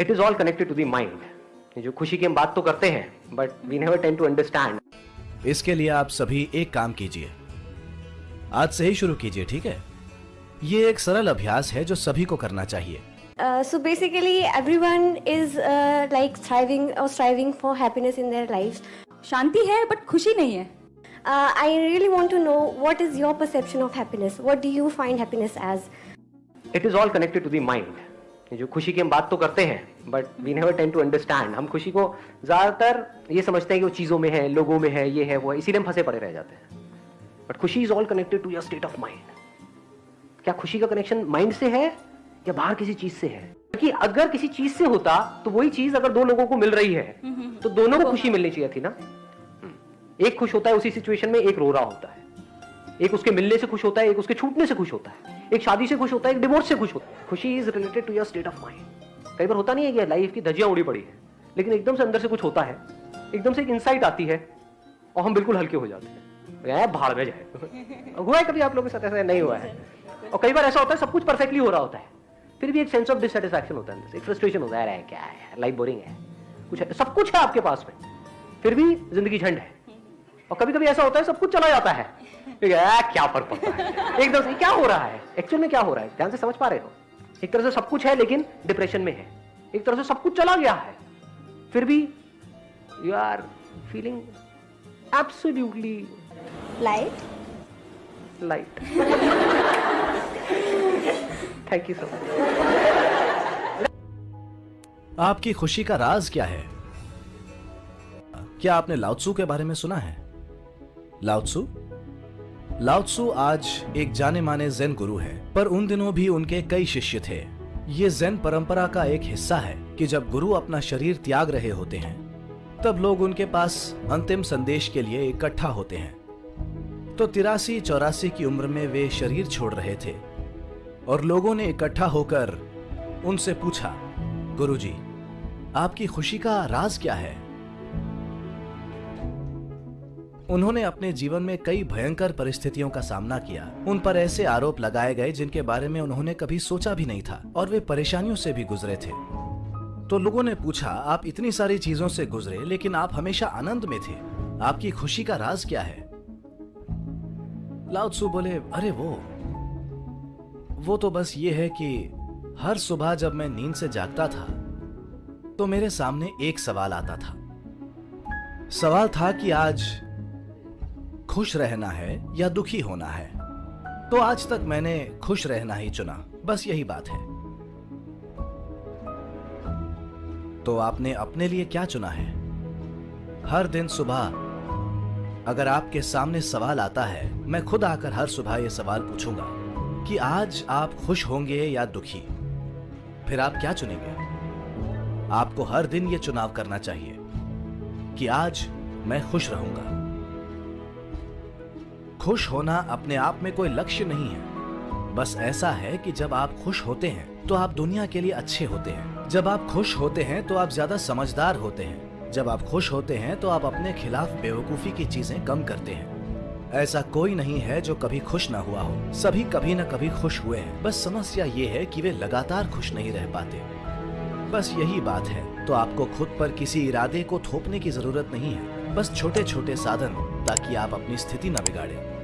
It is all connected to the mind जो खुशी की हम बात तो करते हैं but we never tend to understand इसके लिए आप सभी एक काम कीजिए। आज से ही शुरू कीजिए ठीक है? ये एक सरल अभ्यास है जो सभी को करना चाहिए। So basically everyone is like striving और striving for happiness in their life शांति है बट खुशी नहीं है। I really want to know what is your perception of happiness what do you find happiness as it is all connected to the mind जो खुशी की हम बात तो करते हैं but we never tend to understand हम खुशी को ज़्यादातर ये समझते हैं कि वो चीज़ों में है लोगों में है ये है वो है इसीलिए हम फंसे पड़े रह जाते हैं. बट खुशी is all connected to your state of mind क्या खुशी का कनेक्शन माइंड से है या बाहर किसी चीज़ से है? क्योंकि अगर किसी चीज़ से होता तो वही चीज़ अगर दो लोगों को मिल रही है तो दोनों को खुशी मिलनी चाहिए थी ना? हम्म। एक खुश होता है उसी सिचुएशन में एक रो रहा होता है। एक उसके मिलने से खुश होता है एक उसके छूटने से खुश होता है। एक शादी से खुश होता है, एक डिवोर्स से खुश होता है। खुशी is related to your state of mind कई बार होता नहीं है कि लाइफ की धजियाँ उड़ी पड़ी है, लेकिन एकदम से अंदर से कुछ होता है, एकदम से एक इंसाइट आती है और हम बिल्कुल हल्के हो जाते हैं। भाड़ में जाए। हुआ है कभी आप लोगों के साथ ऐसा? नहीं हुआ है। और कई बार ऐसा होता है, सब कुछ परफेक्टली हो रहा होता है। फिर भी एक सेंस ऑफ़ डिससेटिस्फैक्शन होता है एक फ्रस्ट्रेशन होता है। क्या है? लाइफ बोरिंग है। कुछ है, सब कुछ है आपके पास में। फिर भी ज़िंदगी झंड है। और कभी कभी ऐसा होता है सब कुछ चला जाता है। ठीक है क्या फ़र्क पड़ता है? एकदम से क्या हो रहा है? एक्चुअल में क्या हो रहा है? ध्यान से समझ पा रहे हो? एक तरह से सब कुछ है लेकिन डिप्रेशन में है। एक तरह से सब कुछ चला गया है। फिर भी you are feeling absolutely Light? Light thank you so much आपकी खुशी का राज क्या है? क्या आपने लाउत्सु के बारे में सुना है? लाउत्सु लाउत्सु आज एक जाने माने जैन गुरु है पर उन दिनों भी उनके कई शिष्य थे। ये जैन परंपरा का एक हिस्सा है कि जब गुरु अपना शरीर त्याग रहे होते हैं तब लोग उनके पास अंतिम संदेश के लिए इकट्ठा होते हैं। तो तिरासी चौरासी की उम्र में वे शरीर छोड़ रहे थे और लोगों ने इकट्ठा होकर उनसे पूछा गुरुजी, आपकी खुशी का राज क्या है? उन्होंने अपने जीवन में कई भयंकर परिस्थितियों का सामना किया। उन पर ऐसे आरोप लगाए गए जिनके बारे में उन्होंने कभी सोचा भी नहीं था और वे परेशानियों से भी गुजरे थे। तो लोगों ने पूछा, आप इतनी सारी चीज़ों से गुजरे, लेकिन आप हमेशा आनंद में थे। आपकी खुशी का राज क्या है? लाउत्सु बोले, अरे वो वो तो बस ये है कि हर सुबह जब मैं नींद से जागता था तो मेरे सामने एक सवाल आता था। सवाल था कि आज खुश रहना है या दुखी होना है? तो आज तक मैंने खुश रहना ही चुना। बस यही बात है। तो आपने अपने लिए क्या चुना है? हर दिन सुबह अगर आपके सामने सवाल आता है, मैं खुद आकर हर सुबह यह सवाल पूछूँगा कि आज आप खुश होंगे या दुखी? फिर आप क्या चुनेंगे? आपको हर दिन ये चुनाव करना चाहिए कि आज मैं खुश रहूँगा। खुश होना अपने आप में कोई लक्ष्य नहीं है। बस ऐसा है कि जब आप खुश होते हैं तो आप दुनिया के लिए अच्छे होते हैं। जब आप खुश होते हैं तो आप ज़्यादा समझदार होते हैं। जब आप खुश होते हैं तो आप अपने खिलाफ बेवकूफ़ी की चीज़ें कम करते हैं। ऐसा कोई नहीं है जो कभी खुश ना हुआ हो। सभी कभी न कभी खुश हुए हैं। बस समस्या ये है कि वे लगातार खुश नहीं रह पाते। बस यही बात है। तो आपको खुद पर किसी इरादे को थोपने की ज़रूरत नहीं है। बस छोटे छोटे साधन। ताकि आप अपनी स्थिति न बिगाड़ें।